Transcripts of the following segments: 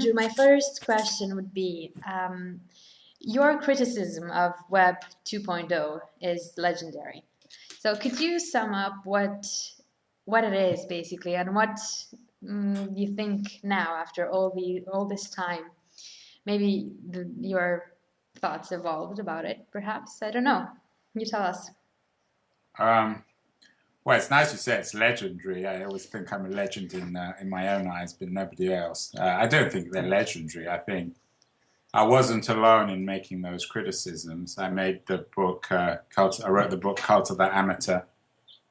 Andrew, my first question would be, um, your criticism of Web 2.0 is legendary. So could you sum up what what it is basically and what mm, you think now after all the all this time? Maybe the, your thoughts evolved about it, perhaps. I don't know. You tell us. Um, well, it's nice you say it's legendary. I always think I'm a legend in uh, in my own eyes, but nobody else. Uh, I don't think they're legendary. I think I wasn't alone in making those criticisms. I made the book, uh, Cult, I wrote the book Cult of the Amateur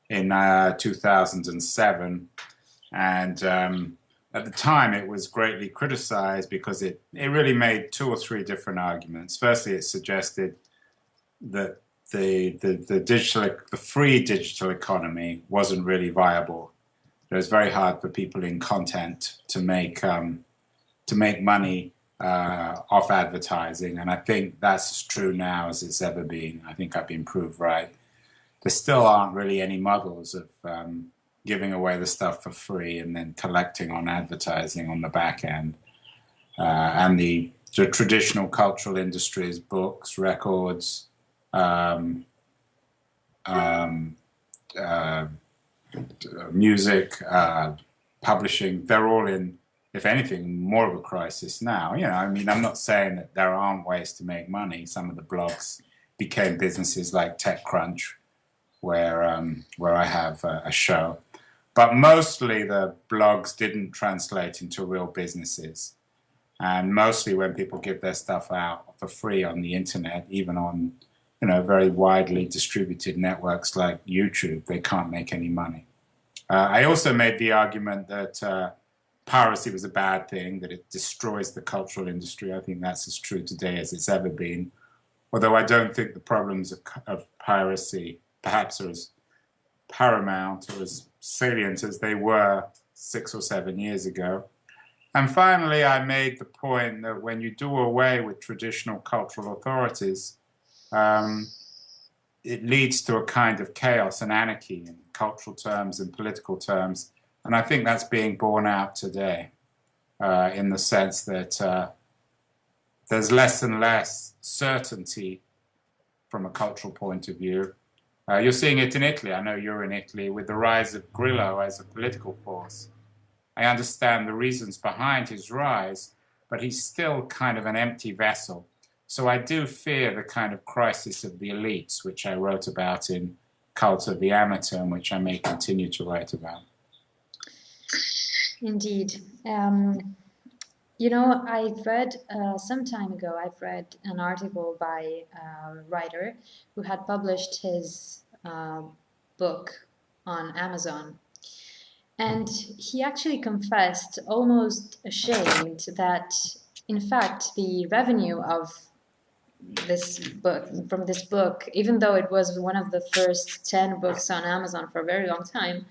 in uh, 2007. And um, at the time, it was greatly criticized because it, it really made two or three different arguments. Firstly, it suggested that the, the, the, digital, the free digital economy wasn't really viable. It was very hard for people in content to make, um, to make money uh, off advertising, and I think that's as true now as it's ever been. I think I've been proved right. There still aren't really any models of um, giving away the stuff for free and then collecting on advertising on the back end. Uh, and the, the, traditional cultural industries, books, records, um, um, uh, music, uh, publishing, they're all in if anything, more of a crisis now. You know, I mean, I'm not saying that there aren't ways to make money. Some of the blogs became businesses like TechCrunch, where um, where I have a, a show. But mostly the blogs didn't translate into real businesses. And mostly when people give their stuff out for free on the internet, even on you know very widely distributed networks like YouTube, they can't make any money. Uh, I also made the argument that uh, piracy was a bad thing, that it destroys the cultural industry. I think that's as true today as it's ever been. Although I don't think the problems of, of piracy perhaps are as paramount or as salient as they were six or seven years ago. And finally, I made the point that when you do away with traditional cultural authorities, um, it leads to a kind of chaos and anarchy in cultural terms and political terms and I think that's being borne out today uh, in the sense that uh, there's less and less certainty from a cultural point of view. Uh, you're seeing it in Italy. I know you're in Italy with the rise of Grillo as a political force. I understand the reasons behind his rise, but he's still kind of an empty vessel. So I do fear the kind of crisis of the elites, which I wrote about in Cult of the Amateur, and which I may continue to write about. Indeed. Um, you know, I've read uh, some time ago, I've read an article by a writer who had published his uh, book on Amazon. And he actually confessed, almost ashamed, that in fact the revenue of this book, from this book, even though it was one of the first 10 books on Amazon for a very long time,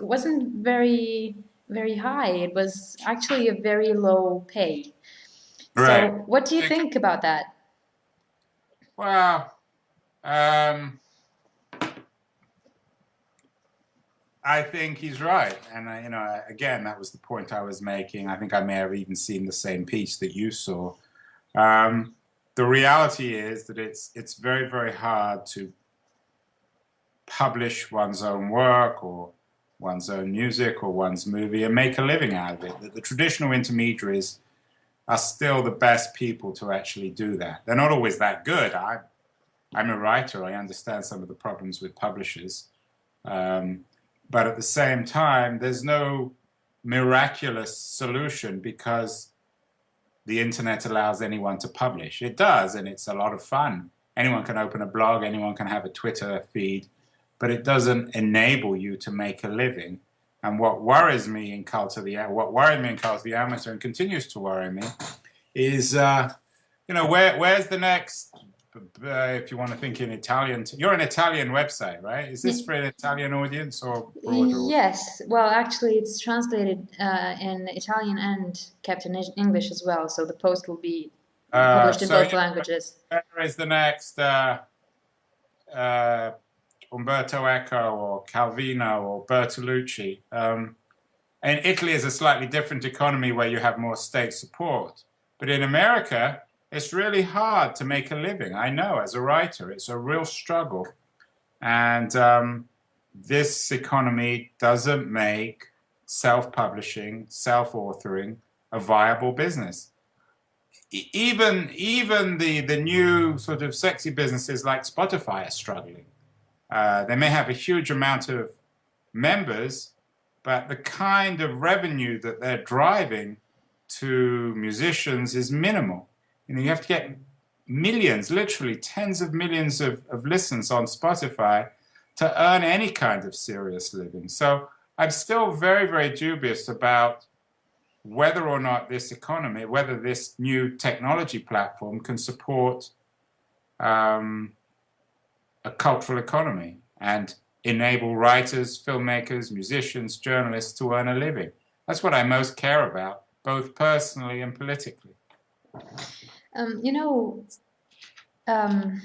wasn't very very high. It was actually a very low pay. Right. So what do you think about that? Well, um, I think he's right. And, uh, you know, again, that was the point I was making. I think I may have even seen the same piece that you saw. Um, the reality is that it's, it's very, very hard to publish one's own work or one's own music or one's movie and make a living out of it. That the traditional intermediaries are still the best people to actually do that. They're not always that good. I, I'm a writer. I understand some of the problems with publishers. Um, but at the same time, there's no miraculous solution because the internet allows anyone to publish. It does, and it's a lot of fun. Anyone can open a blog, anyone can have a Twitter feed, but it doesn't enable you to make a living. And what worries me in Cult of the what worried me in Cult of the Amateur and continues to worry me is, uh, you know, where where's the next? Uh, if you want to think in Italian, you're an Italian website, right? Is this for an Italian audience or broader? Yes. Well, actually, it's translated uh, in Italian and kept in English as well. So the post will be uh, published in both languages. Where is the next? Uh, Umberto Eco or Calvino or Bertolucci. Um, And Italy is a slightly different economy where you have more state support. But in America, it's really hard to make a living. I know as a writer, it's a real struggle. And um, this economy doesn't make self-publishing, self-authoring a viable business. even even the the new sort of sexy businesses like Spotify are struggling. Uh, they may have a huge amount of members, but the kind of revenue that they're driving to musicians is minimal. You know, you have to get millions, literally tens of millions of, of listens on Spotify to earn any kind of serious living. So I'm still very, very dubious about whether or not this economy, whether this new technology platform can support um, a cultural economy and enable writers, filmmakers, musicians, journalists to earn a living. That's what I most care about, both personally and politically. Um, you know, um,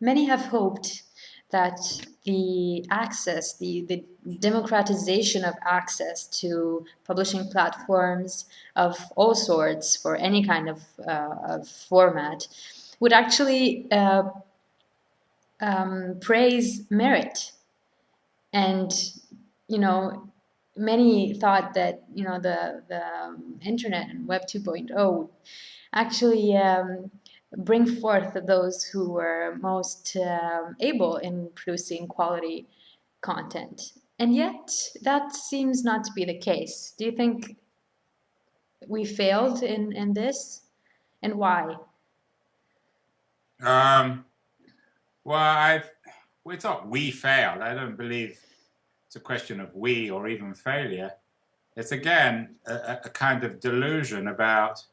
many have hoped that the access, the, the democratization of access to publishing platforms of all sorts for any kind of, uh, of format would actually uh, um, praise merit. And, you know, many thought that, you know, the, the um, internet and Web 2.0 actually um, bring forth those who were most um, able in producing quality content. And yet, that seems not to be the case. Do you think we failed in, in this? And why? Um, well, I, well, it's not we failed. I don't believe it's a question of we or even failure. It's again a, a kind of delusion about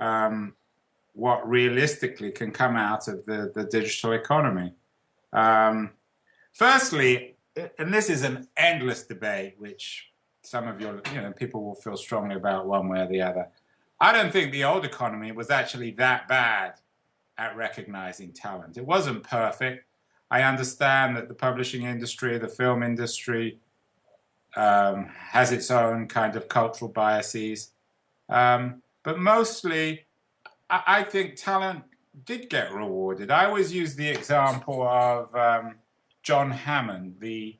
um, what realistically can come out of the, the digital economy. Um, firstly, and this is an endless debate, which some of your you know people will feel strongly about one way or the other. I don't think the old economy was actually that bad at recognizing talent. It wasn't perfect. I understand that the publishing industry, the film industry, um, has its own kind of cultural biases. Um, but mostly, I, I, think talent did get rewarded. I always use the example of um, John Hammond, the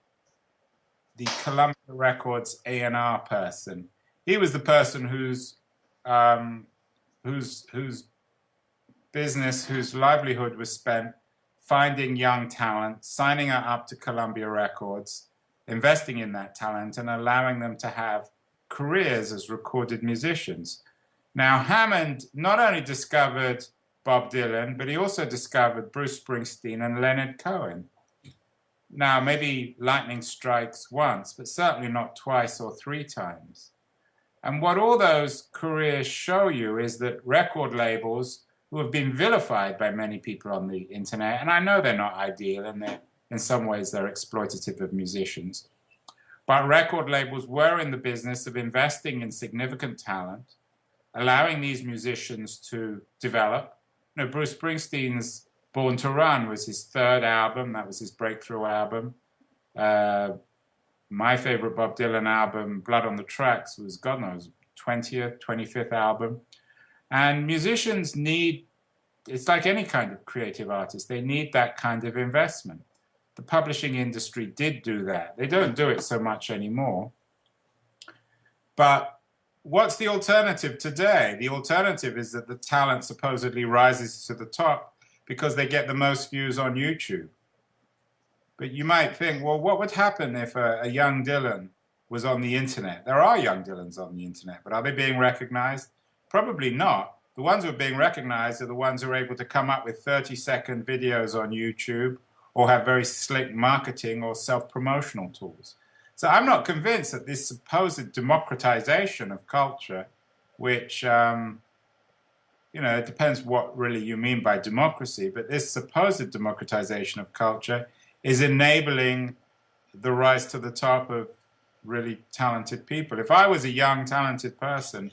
the Columbia Records A&R person. He was the person whose um, whose whose business, whose livelihood was spent finding young talent, signing her up to Columbia Records, investing in that talent, and allowing them to have careers as recorded musicians. Now, Hammond not only discovered Bob Dylan, but he also discovered Bruce Springsteen and Leonard Cohen. Now, maybe lightning strikes once, but certainly not twice or three times. And what all those careers show you is that record labels who have been vilified by many people on the internet, and I know they're not ideal and they're, in some ways they're exploitative of musicians, but record labels were in the business of investing in significant talent, allowing these musicians to develop. You know, Bruce Springsteen's Born to Run was his third album. That was his breakthrough album. Uh, my favorite Bob Dylan album, Blood on the Tracks, was God knows 20th, 25th album. And musicians need, it's like any kind of creative artist, they need that kind of investment. The publishing industry did do that. They don't do it so much anymore. But what's the alternative today? The alternative is that the talent supposedly rises to the top because they get the most views on YouTube. But you might think, well, what would happen if a, a, young Dylan was on the internet? There are young Dylans on the internet, but are they being recognized? Probably not. The ones who are being recognized are the ones who are able to come up with 30 second videos on YouTube or have very slick marketing or self-promotional tools. So I'm not convinced that this supposed democratization of culture, which, um, you know, it depends what really you mean by democracy, but this supposed democratization of culture is enabling the rise to the top of really talented people. If I was a young, talented person,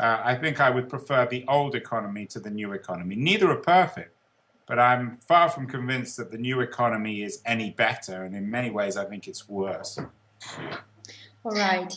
uh, I think I would prefer the old economy to the new economy. Neither are perfect, but I'm far from convinced that the new economy is any better, and in many ways I think it's worse. All right.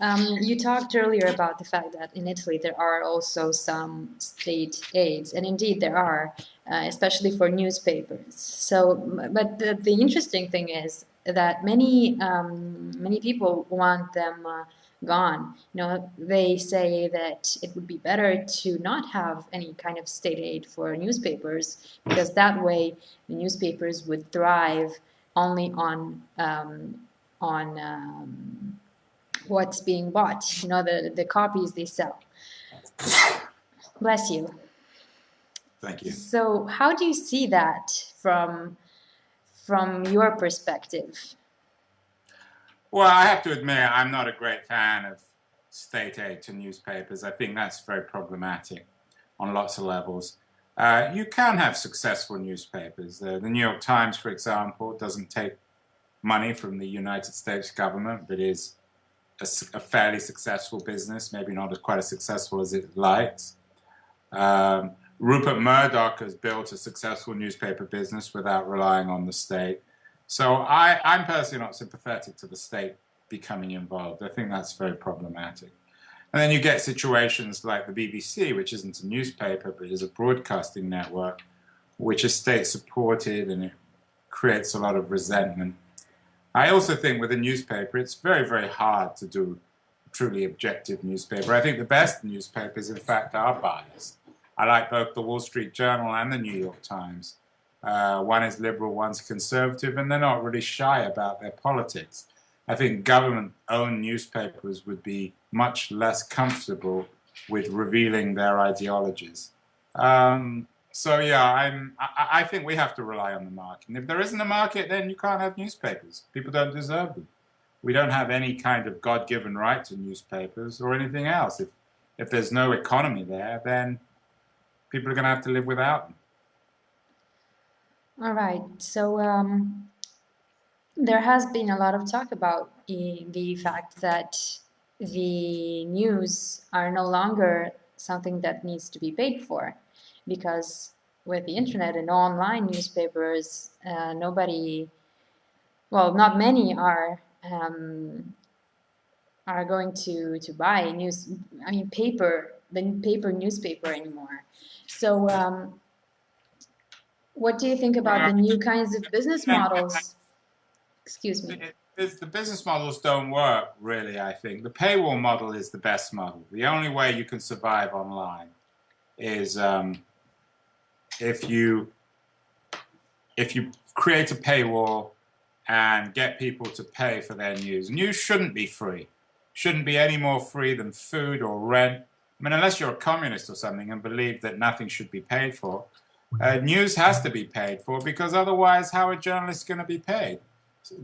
Um, you talked earlier about the fact that in Italy there are also some state aids, and indeed there are, uh, especially for newspapers. So, but the, the interesting thing is that many um, many people want them uh, gone. You know, they say that it would be better to not have any kind of state aid for newspapers because that way the newspapers would thrive only on um, on um, what's being bought, you know, the, the copies they sell. Bless you. Thank you. So how do you see that from, from your perspective? Well, I have to admit, I'm not a great fan of state aid to newspapers. I think that's very problematic on lots of levels. Uh, you can have successful newspapers. Uh, the New York Times, for example, doesn't take money from the United States government, but is a, a, fairly successful business, maybe not as quite as successful as it likes. Um, Rupert Murdoch has built a successful newspaper business without relying on the state. So I, I'm personally not sympathetic to the state becoming involved. I think that's very problematic. And then you get situations like the BBC, which isn't a newspaper, but is a broadcasting network, which is state supported and it creates a lot of resentment I also think with a newspaper, it's very, very hard to do a truly objective newspaper. I think the best newspapers, in fact, are biased. I like both the Wall Street Journal and the New York Times. Uh, one is liberal, one's conservative, and they're not really shy about their politics. I think government-owned newspapers would be much less comfortable with revealing their ideologies. Um, so yeah, I'm. I, I, think we have to rely on the market. And if there isn't a market, then you can't have newspapers. People don't deserve them. We don't have any kind of God-given right to newspapers or anything else. If if there's no economy there, then people are going to have to live without them. All right. So um, there has been a lot of talk about the, the fact that the news are no longer something that needs to be paid for because with the internet and online newspapers, uh, nobody, well, not many are um, are going to to buy news. I mean, paper the paper newspaper anymore. So, um, what do you think about the new kinds of business models? Excuse me. the business models don't work really. I think the paywall model is the best model. The only way you can survive online is um, if you if you create a paywall and get people to pay for their news. News shouldn't be free. Shouldn't be any more free than food or rent. I mean, unless you're a communist or something and believe that nothing should be paid for, uh, news has to be paid for because otherwise how are journalists going to be paid?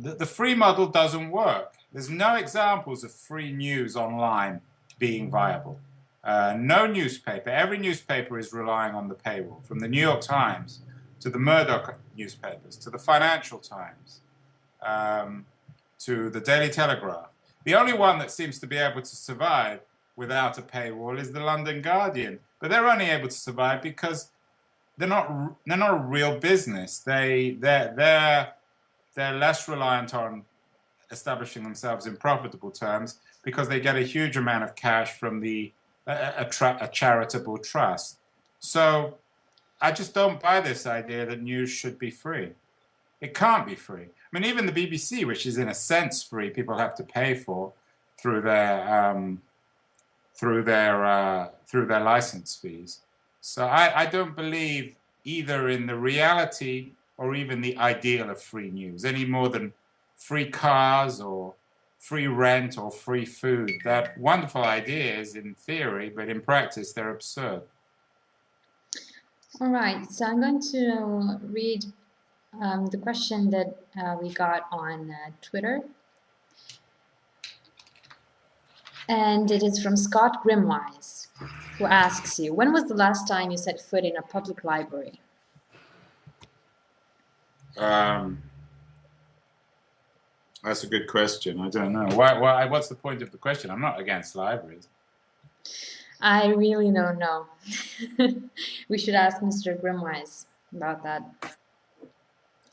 The, the free model doesn't work. There's no examples of free news online being viable. Uh, no newspaper, every newspaper is relying on the paywall, from the New York Times to the Murdoch newspapers, to the Financial Times, um, to the Daily Telegraph. The only one that seems to be able to survive without a paywall is the London Guardian, but they're only able to survive because they're not they're not a real business. They they're they're they're less reliant on establishing themselves in profitable terms because they get a huge amount of cash from the a, a, charitable trust. So I just don't buy this idea that news should be free. It can't be free. I mean, even the BBC, which is in a sense free, people have to pay for through their um, through their uh, through their license fees. So I, I don't believe either in the reality or even the ideal of free news any more than free cars or free rent or free food. They're wonderful ideas in theory, but in practice they're absurd. All right, so I'm going to read um, the question that uh, we got on uh, Twitter. And it is from Scott Grimwise, who asks you, when was the last time you set foot in a public library? Um, that's a good question. I don't know. Why, why, what's the point of the question? I'm not against libraries. I really don't know. we should ask Mr. Grimwise about that.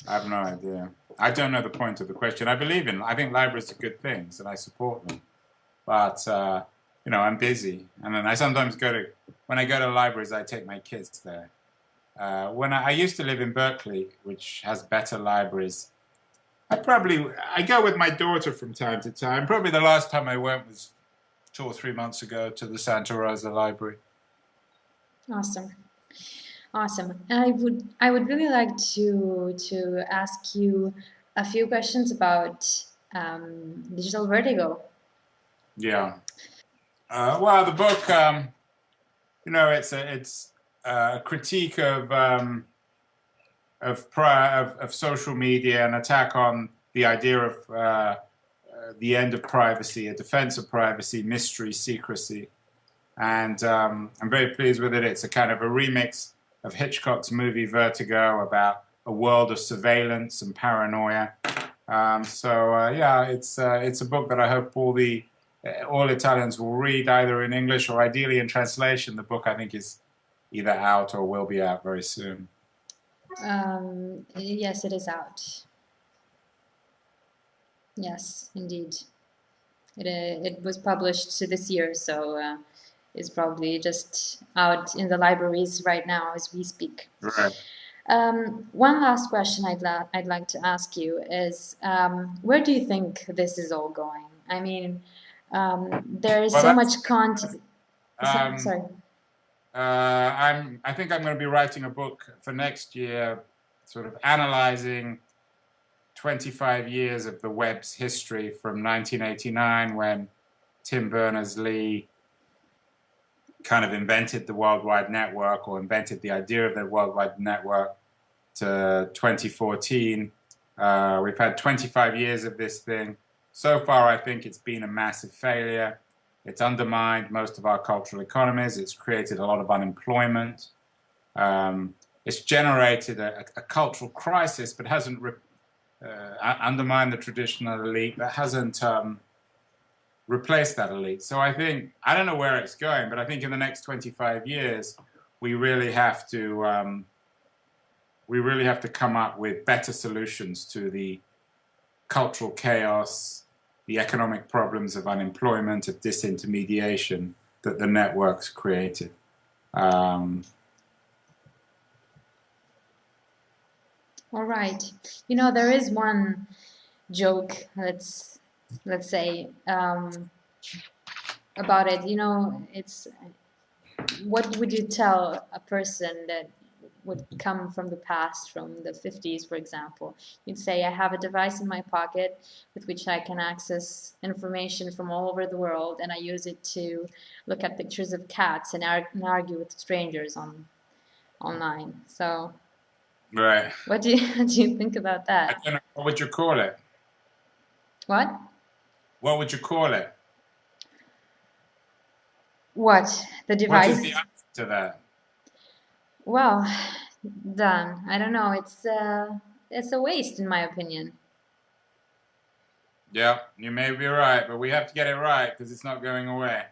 I have no idea. I don't know the point of the question. I believe in, I think libraries are good things and I support them. but uh, you know, I'm busy, and then I sometimes go to when I go to libraries, I take my kids there. Uh, when I, I, used to live in Berkeley, which has better libraries, I probably I go with my daughter from time to time. Probably the last time I went was two or three months ago to the Santa Rosa Library. Awesome, awesome. I would I would really like to to ask you a few questions about um, digital vertigo. Yeah. Uh, well, the book, um, you know, it's a it's a critique of um, of, of, of social media, an attack on the idea of uh, uh, the end of privacy, a defense of privacy, mystery, secrecy, and um, I'm very pleased with it. It's a kind of a remix of Hitchcock's movie Vertigo about a world of surveillance and paranoia. Um, so uh, yeah, it's uh, it's a book that I hope all the uh, all Italians will read either in English or ideally in translation. The book I think is either out or will be out very soon. Um, yes, it is out. Yes, indeed. It, uh, it was published this year, so uh, it's probably just out in the libraries right now as we speak. Right. Um, one last question I'd, I'd like to ask you is um, where do you think this is all going? I mean, um, there is well, so much content. Um, sorry. Uh, I'm. I think I'm going to be writing a book for next year, sort of analyzing 25 years of the web's history from 1989 when Tim Berners-Lee kind of invented the World Wide Network or invented the idea of the World Wide Network to 2014. Uh, we've had 25 years of this thing. So far, I think it's been a massive failure. It's undermined most of our cultural economies. It's created a lot of unemployment. Um, it's generated a, a, cultural crisis, but hasn't uh, undermined the traditional elite, but hasn't um, replace that elite. So I think, I don't know where it's going, but I think in the next 25 years, we really have to, um, we really have to come up with better solutions to the cultural chaos, the economic problems of unemployment, of disintermediation that the networks created. Um, All right. You know, there is one joke Let's let's say um, about it you know it's what would you tell a person that would come from the past from the 50s for example you'd say I have a device in my pocket with which I can access information from all over the world and I use it to look at pictures of cats and, ar and argue with strangers on online so right what do you, what do you think about that what would you call it what what would you call it? What? The device? What is the answer to that? Well, done. I don't know. It's uh, it's a waste, in my opinion. Yeah, you may be right, but we have to get it right because it's not going away.